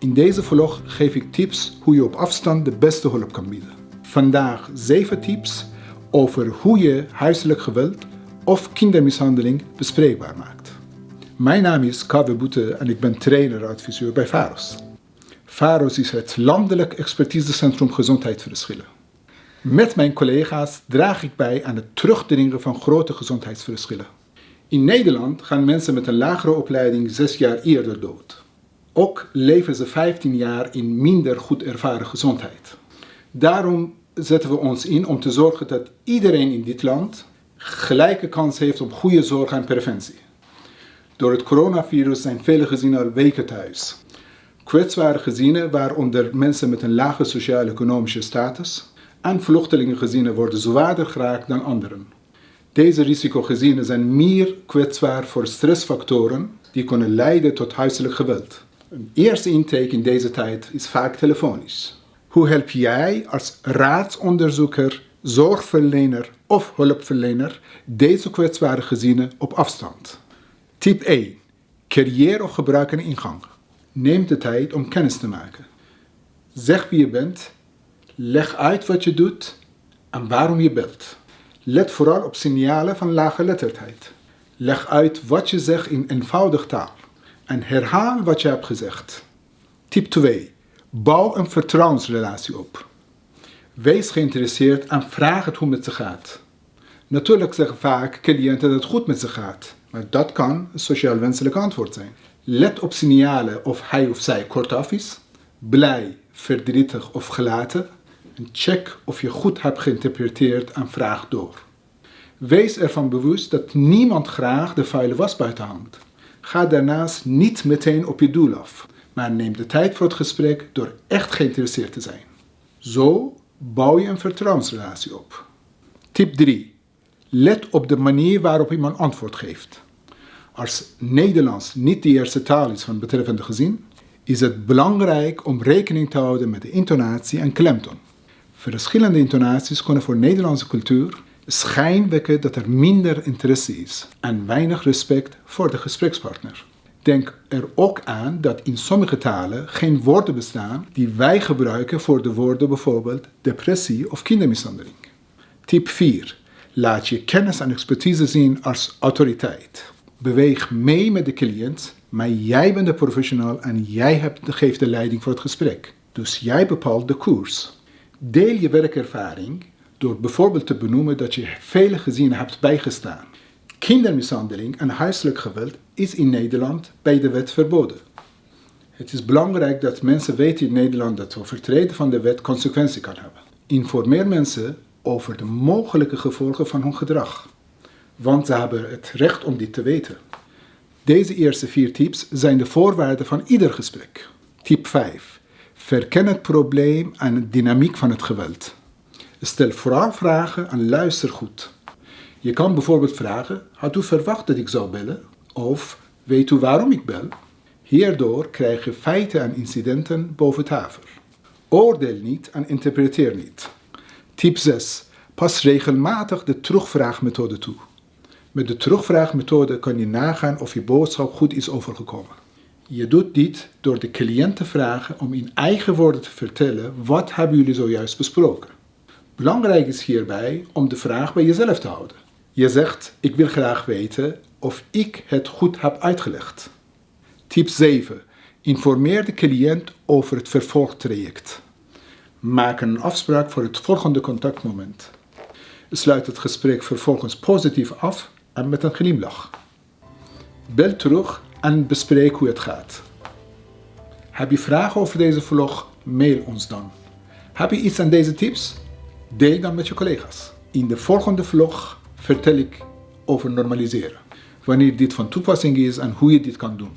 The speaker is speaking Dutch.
In deze vlog geef ik tips hoe je op afstand de beste hulp kan bieden. Vandaag 7 tips over hoe je huiselijk geweld of kindermishandeling bespreekbaar maakt. Mijn naam is Kave Boete en ik ben trainer-adviseur bij VAROS. VAROS is het Landelijk Expertisecentrum Gezondheidsverschillen. Met mijn collega's draag ik bij aan het terugdringen van grote gezondheidsverschillen. In Nederland gaan mensen met een lagere opleiding 6 jaar eerder dood. Ook leven ze 15 jaar in minder goed ervaren gezondheid. Daarom zetten we ons in om te zorgen dat iedereen in dit land gelijke kans heeft op goede zorg en preventie. Door het coronavirus zijn vele gezinnen al weken thuis. Kwetsbare gezinnen, waaronder mensen met een lage sociaal-economische status, en vluchtelingengezinnen worden zwaarder geraakt dan anderen. Deze risicogezinnen zijn meer kwetsbaar voor stressfactoren die kunnen leiden tot huiselijk geweld. Een eerste intake in deze tijd is vaak telefonisch. Hoe help jij als raadsonderzoeker, zorgverlener of hulpverlener deze kwetsbare gezinnen op afstand? Tip 1. Creëer of gebruik een ingang. Neem de tijd om kennis te maken. Zeg wie je bent, leg uit wat je doet en waarom je belt. Let vooral op signalen van lage letterdheid. Leg uit wat je zegt in eenvoudig taal en herhaal wat je hebt gezegd. Tip 2. Bouw een vertrouwensrelatie op. Wees geïnteresseerd en vraag het hoe met ze gaat. Natuurlijk zeggen vaak cliënten dat het goed met ze gaat, maar dat kan een sociaal wenselijk antwoord zijn. Let op signalen of hij of zij kortaf is, blij, verdrietig of gelaten en check of je goed hebt geïnterpreteerd en vraag door. Wees ervan bewust dat niemand graag de vuile was buiten hangt. Ga daarnaast niet meteen op je doel af, maar neem de tijd voor het gesprek door echt geïnteresseerd te zijn. Zo bouw je een vertrouwensrelatie op. Tip 3. Let op de manier waarop iemand antwoord geeft. Als Nederlands niet de eerste taal is van het betreffende gezin, is het belangrijk om rekening te houden met de intonatie en klemtoon. Verschillende intonaties kunnen voor Nederlandse cultuur schijn wekken dat er minder interesse is en weinig respect voor de gesprekspartner. Denk er ook aan dat in sommige talen geen woorden bestaan die wij gebruiken voor de woorden bijvoorbeeld depressie of kindermishandeling. Tip 4. Laat je kennis en expertise zien als autoriteit. Beweeg mee met de cliënt, maar jij bent de professional en jij geeft de leiding voor het gesprek. Dus jij bepaalt de koers. Deel je werkervaring door bijvoorbeeld te benoemen dat je vele gezinnen hebt bijgestaan. Kindermishandeling en huiselijk geweld is in Nederland bij de wet verboden. Het is belangrijk dat mensen weten in Nederland dat overtreden van de wet consequenties kan hebben. Informeer mensen over de mogelijke gevolgen van hun gedrag, want ze hebben het recht om dit te weten. Deze eerste vier tips zijn de voorwaarden van ieder gesprek. Tip 5. Verken het probleem en de dynamiek van het geweld. Stel vooral vragen en luister goed. Je kan bijvoorbeeld vragen, had u verwacht dat ik zou bellen? Of, weet u waarom ik bel? Hierdoor krijg je feiten en incidenten boven tafel. Oordeel niet en interpreteer niet. Tip 6. Pas regelmatig de terugvraagmethode toe. Met de terugvraagmethode kan je nagaan of je boodschap goed is overgekomen. Je doet dit door de cliënt te vragen om in eigen woorden te vertellen wat hebben jullie zojuist besproken. Belangrijk is hierbij om de vraag bij jezelf te houden. Je zegt, ik wil graag weten of ik het goed heb uitgelegd. Tip 7. Informeer de cliënt over het vervolgtraject. Maak een afspraak voor het volgende contactmoment. Sluit het gesprek vervolgens positief af en met een glimlach. Bel terug en bespreek hoe het gaat. Heb je vragen over deze vlog? Mail ons dan. Heb je iets aan deze tips? Deel dan met je collega's. In de volgende vlog vertel ik over normaliseren. Wanneer dit van toepassing is en hoe je dit kan doen.